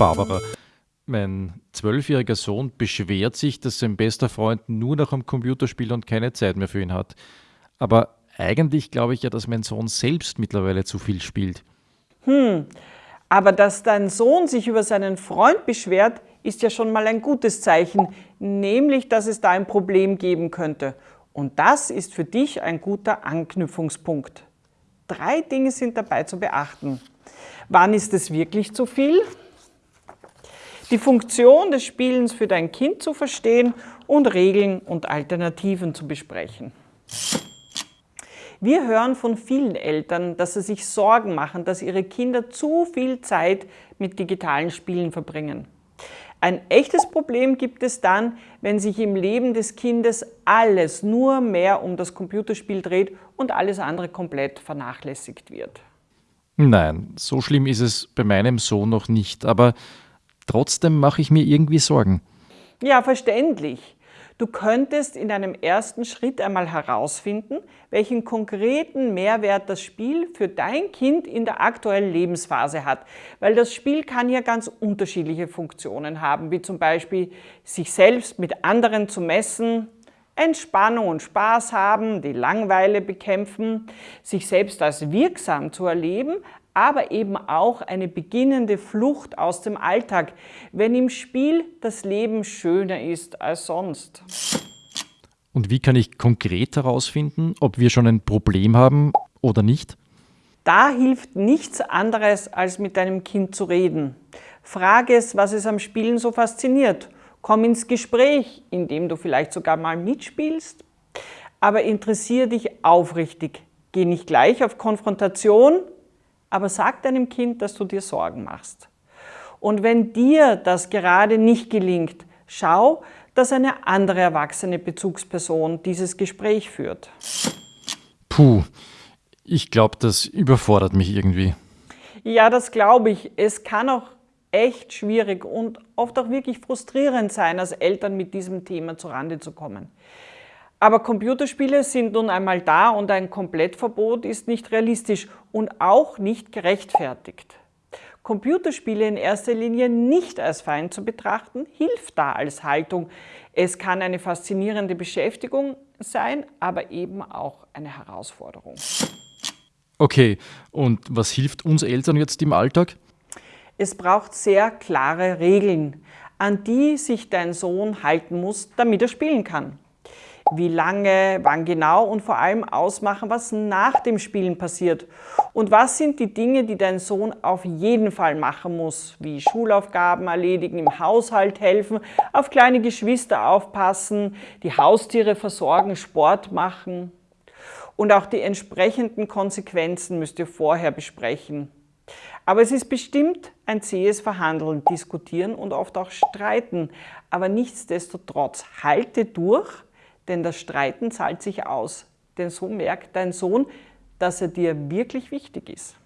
Barbara, mein zwölfjähriger Sohn beschwert sich, dass sein bester Freund nur noch am Computer spielt und keine Zeit mehr für ihn hat. Aber eigentlich glaube ich ja, dass mein Sohn selbst mittlerweile zu viel spielt. Hm, aber dass dein Sohn sich über seinen Freund beschwert, ist ja schon mal ein gutes Zeichen, nämlich, dass es da ein Problem geben könnte. Und das ist für dich ein guter Anknüpfungspunkt. Drei Dinge sind dabei zu beachten. Wann ist es wirklich zu viel? Die Funktion des Spielens für dein Kind zu verstehen und Regeln und Alternativen zu besprechen. Wir hören von vielen Eltern, dass sie sich Sorgen machen, dass ihre Kinder zu viel Zeit mit digitalen Spielen verbringen. Ein echtes Problem gibt es dann, wenn sich im Leben des Kindes alles nur mehr um das Computerspiel dreht und alles andere komplett vernachlässigt wird. Nein, so schlimm ist es bei meinem Sohn noch nicht, aber trotzdem mache ich mir irgendwie Sorgen. Ja, verständlich. Du könntest in einem ersten Schritt einmal herausfinden, welchen konkreten Mehrwert das Spiel für dein Kind in der aktuellen Lebensphase hat. Weil das Spiel kann ja ganz unterschiedliche Funktionen haben, wie zum Beispiel sich selbst mit anderen zu messen, Entspannung und Spaß haben, die Langweile bekämpfen, sich selbst als wirksam zu erleben, aber eben auch eine beginnende Flucht aus dem Alltag, wenn im Spiel das Leben schöner ist als sonst. Und wie kann ich konkret herausfinden, ob wir schon ein Problem haben oder nicht? Da hilft nichts anderes, als mit deinem Kind zu reden. Frage es, was es am Spielen so fasziniert. Komm ins Gespräch, indem du vielleicht sogar mal mitspielst. Aber interessiere dich aufrichtig. Geh nicht gleich auf Konfrontation, aber sag deinem Kind, dass du dir Sorgen machst. Und wenn dir das gerade nicht gelingt, schau, dass eine andere erwachsene Bezugsperson dieses Gespräch führt. Puh, ich glaube, das überfordert mich irgendwie. Ja, das glaube ich. Es kann auch echt schwierig und oft auch wirklich frustrierend sein, als Eltern mit diesem Thema zurande zu kommen. Aber Computerspiele sind nun einmal da und ein Komplettverbot ist nicht realistisch und auch nicht gerechtfertigt. Computerspiele in erster Linie nicht als Feind zu betrachten, hilft da als Haltung. Es kann eine faszinierende Beschäftigung sein, aber eben auch eine Herausforderung. Okay, und was hilft uns Eltern jetzt im Alltag? Es braucht sehr klare Regeln, an die sich dein Sohn halten muss, damit er spielen kann wie lange, wann genau und vor allem ausmachen, was nach dem Spielen passiert. Und was sind die Dinge, die dein Sohn auf jeden Fall machen muss, wie Schulaufgaben erledigen, im Haushalt helfen, auf kleine Geschwister aufpassen, die Haustiere versorgen, Sport machen. Und auch die entsprechenden Konsequenzen müsst ihr vorher besprechen. Aber es ist bestimmt ein zähes Verhandeln, diskutieren und oft auch streiten. Aber nichtsdestotrotz, halte durch, denn das Streiten zahlt sich aus. Denn so merkt dein Sohn, dass er dir wirklich wichtig ist.